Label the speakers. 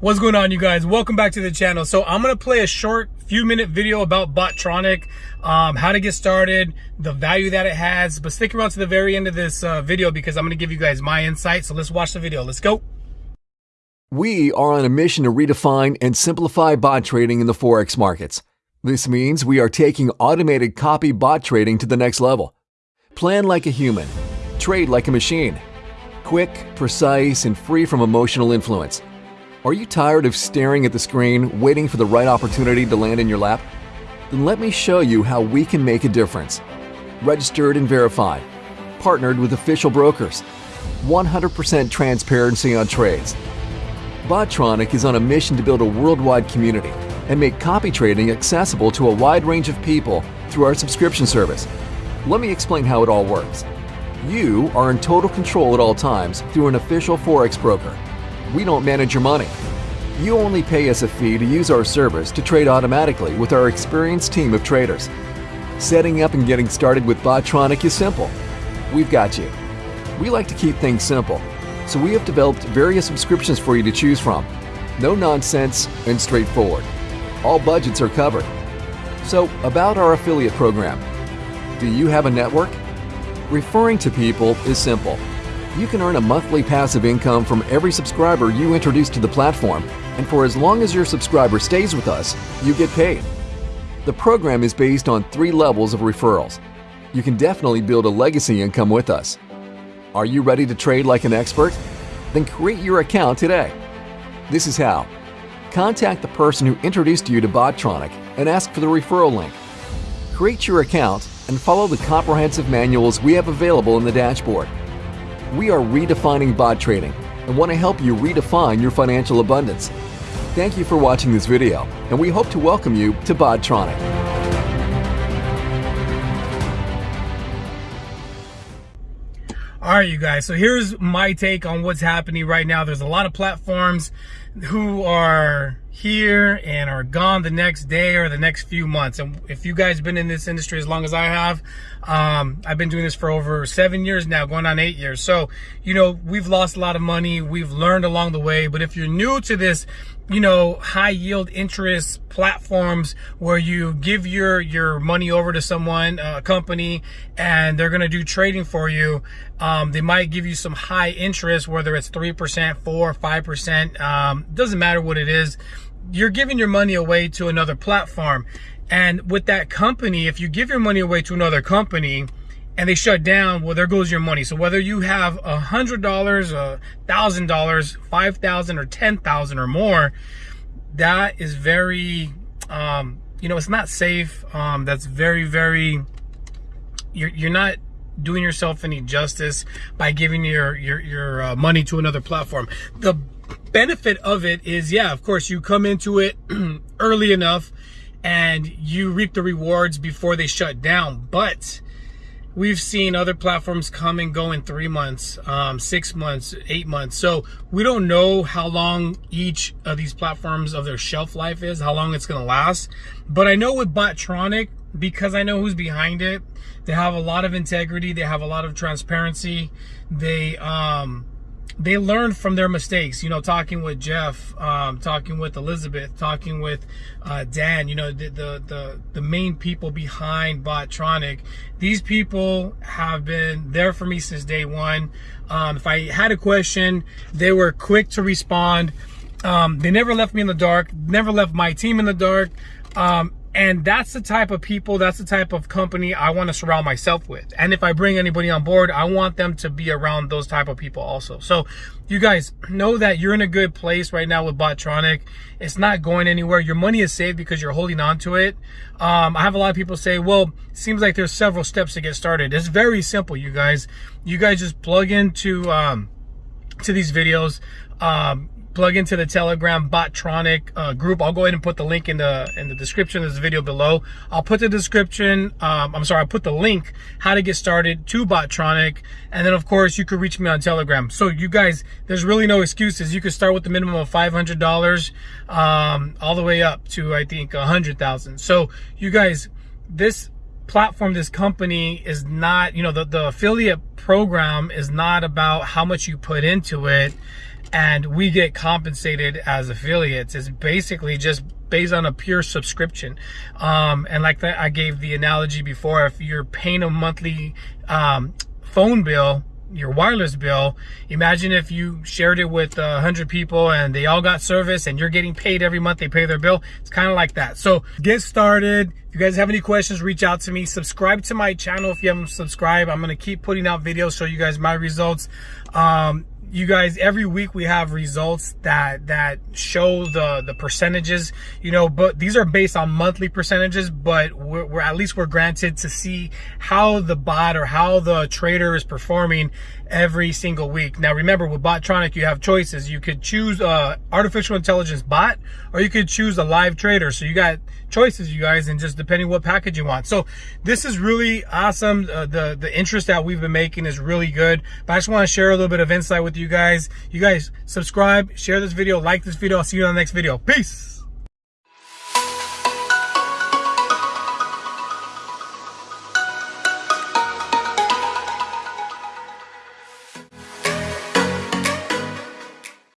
Speaker 1: What's going on you guys? Welcome back to the channel. So I'm to play a short few minute video about Bottronic, um, how to get started, the value that it has, but stick around to the very end of this uh, video because I'm to give you guys my insight. So let's watch the video. Let's go.
Speaker 2: We are on a mission to redefine and simplify bot trading in the Forex markets. This means we are taking automated copy bot trading to the next level. Plan like a human, trade like a machine. Quick, precise, and free from emotional influence. Are you tired of staring at the screen, waiting for the right opportunity to land in your lap? Then let me show you how we can make a difference. Registered and verified, partnered with official brokers, 100% transparency on trades. Botronic is on a mission to build a worldwide community and make copy trading accessible to a wide range of people through our subscription service. Let me explain how it all works. You are in total control at all times through an official Forex broker we don't manage your money. You only pay us a fee to use our service to trade automatically with our experienced team of traders. Setting up and getting started with Botronic is simple. We've got you. We like to keep things simple, so we have developed various subscriptions for you to choose from. No nonsense and straightforward. All budgets are covered. So, about our affiliate program. Do you have a network? Referring to people is simple you can earn a monthly passive income from every subscriber you introduce to the platform, and for as long as your subscriber stays with us, you get paid. The program is based on three levels of referrals. You can definitely build a legacy income with us. Are you ready to trade like an expert? Then create your account today. This is how. Contact the person who introduced you to Bottronic and ask for the referral link. Create your account and follow the comprehensive manuals we have available in the dashboard. We are redefining bot trading and want to help you redefine your financial abundance. Thank you for watching this video, and we hope to welcome you to Bottronic.
Speaker 1: All right, you guys. So here's my take on what's happening right now. There's a lot of platforms who are here and are gone the next day or the next few months. And if you guys been in this industry as long as I have, um, I've been doing this for over seven years now, going on eight years. So, you know, we've lost a lot of money. We've learned along the way. But if you're new to this, you know, high yield interest platforms where you give your, your money over to someone, a company, and they're going to do trading for you. Um, they might give you some high interest, whether it's 3%, 4 5%, um, doesn't matter what it is you're giving your money away to another platform. And with that company, if you give your money away to another company and they shut down, well, there goes your money. So whether you have a hundred dollars, a thousand dollars, five thousand or ten thousand or more, that is very, um, you know, it's not safe. Um, that's very, very, you're, you're not doing yourself any justice by giving your, your, your uh, money to another platform. The benefit of it is, yeah, of course, you come into it early enough and you reap the rewards before they shut down. But we've seen other platforms come and go in three months, um, six months, eight months. So we don't know how long each of these platforms of their shelf life is, how long it's going to last. But I know with Bottronic, because I know who's behind it, they have a lot of integrity. They have a lot of transparency. They, um, they learned from their mistakes. You know, talking with Jeff, um, talking with Elizabeth, talking with uh, Dan. You know, the, the, the the main people behind Bottronic. These people have been there for me since day one. Um, if I had a question, they were quick to respond. Um, they never left me in the dark. Never left my team in the dark. Um, and that's the type of people, that's the type of company I want to surround myself with. And if I bring anybody on board, I want them to be around those type of people also. So you guys know that you're in a good place right now with Botronic. It's not going anywhere. Your money is saved because you're holding on to it. Um, I have a lot of people say, well, seems like there's several steps to get started. It's very simple, you guys. You guys just plug into, um, to these videos. Um, plug into the Telegram Bottronic uh, group. I'll go ahead and put the link in the in the description of this video below. I'll put the description, um, I'm sorry, I'll put the link, how to get started to Bottronic. And then of course you could reach me on Telegram. So you guys, there's really no excuses. You could start with the minimum of $500 um, all the way up to I think 100,000. So you guys, this platform, this company is not, you know, the, the affiliate program is not about how much you put into it and we get compensated as affiliates. It's basically just based on a pure subscription. Um, and like that, I gave the analogy before, if you're paying a monthly um, phone bill, your wireless bill, imagine if you shared it with a hundred people and they all got service and you're getting paid every month, they pay their bill. It's kind of like that. So get started. If you guys have any questions, reach out to me. Subscribe to my channel if you haven't subscribed. I'm going to keep putting out videos, show you guys my results. Um, you guys every week we have results that that show the the percentages you know but these are based on monthly percentages but we're, we're, at least we're granted to see how the bot or how the trader is performing every single week. Now remember with botronic you have choices. You could choose a artificial intelligence bot or you could choose a live trader. So you got choices you guys and just depending what package you want. So this is really awesome. Uh, the the interest that we've been making is really good. But i just want to share a little bit of insight with you guys. You guys subscribe, share this video, like this video. I'll see you on the next video. Peace.